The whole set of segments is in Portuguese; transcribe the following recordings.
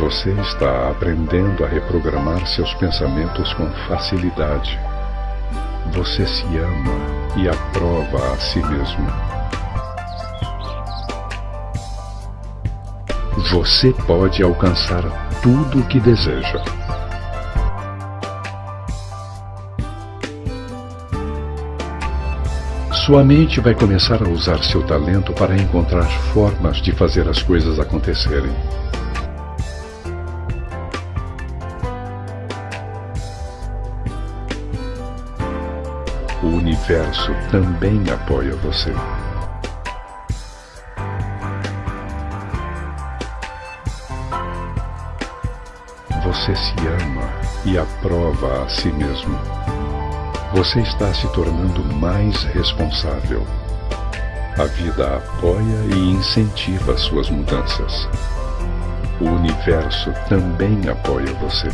Você está aprendendo a reprogramar seus pensamentos com facilidade. Você se ama e aprova a si mesmo. Você pode alcançar tudo o que deseja. Sua mente vai começar a usar seu talento para encontrar formas de fazer as coisas acontecerem. O universo também apoia você. Você se ama e aprova a si mesmo. Você está se tornando mais responsável. A vida apoia e incentiva suas mudanças. O universo também apoia você.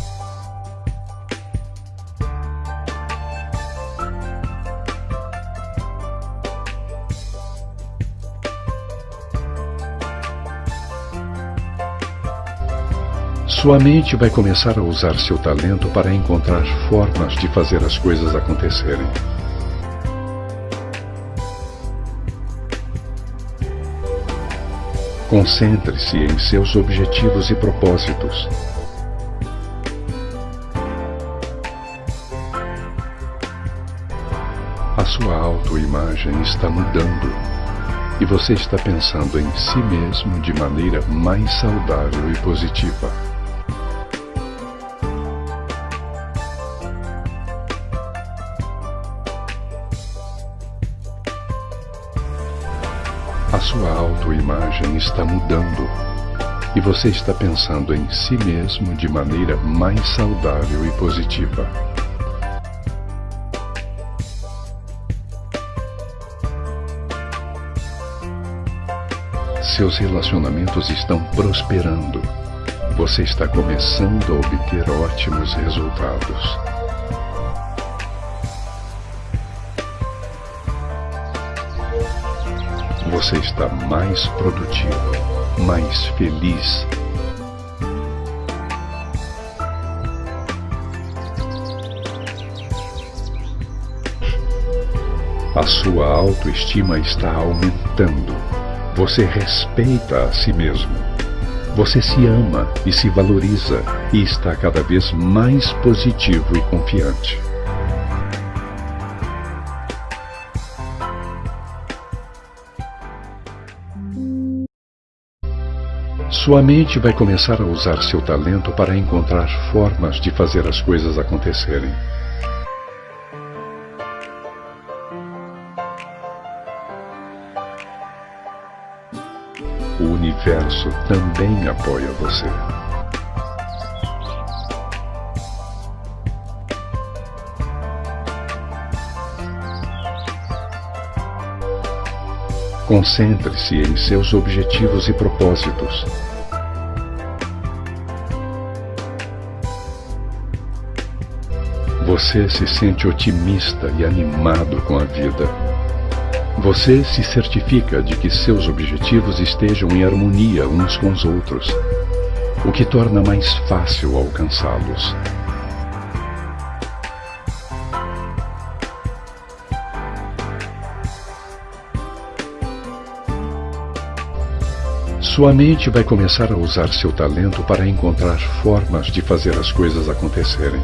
Sua mente vai começar a usar seu talento para encontrar formas de fazer as coisas acontecerem. Concentre-se em seus objetivos e propósitos. A sua autoimagem está mudando e você está pensando em si mesmo de maneira mais saudável e positiva. Sua autoimagem está mudando e você está pensando em si mesmo de maneira mais saudável e positiva. Seus relacionamentos estão prosperando. Você está começando a obter ótimos resultados. Você está mais produtivo, mais feliz. A sua autoestima está aumentando. Você respeita a si mesmo. Você se ama e se valoriza e está cada vez mais positivo e confiante. Sua mente vai começar a usar seu talento para encontrar formas de fazer as coisas acontecerem. O universo também apoia você. Concentre-se em seus objetivos e propósitos. Você se sente otimista e animado com a vida. Você se certifica de que seus objetivos estejam em harmonia uns com os outros, o que torna mais fácil alcançá-los. Sua mente vai começar a usar seu talento para encontrar formas de fazer as coisas acontecerem.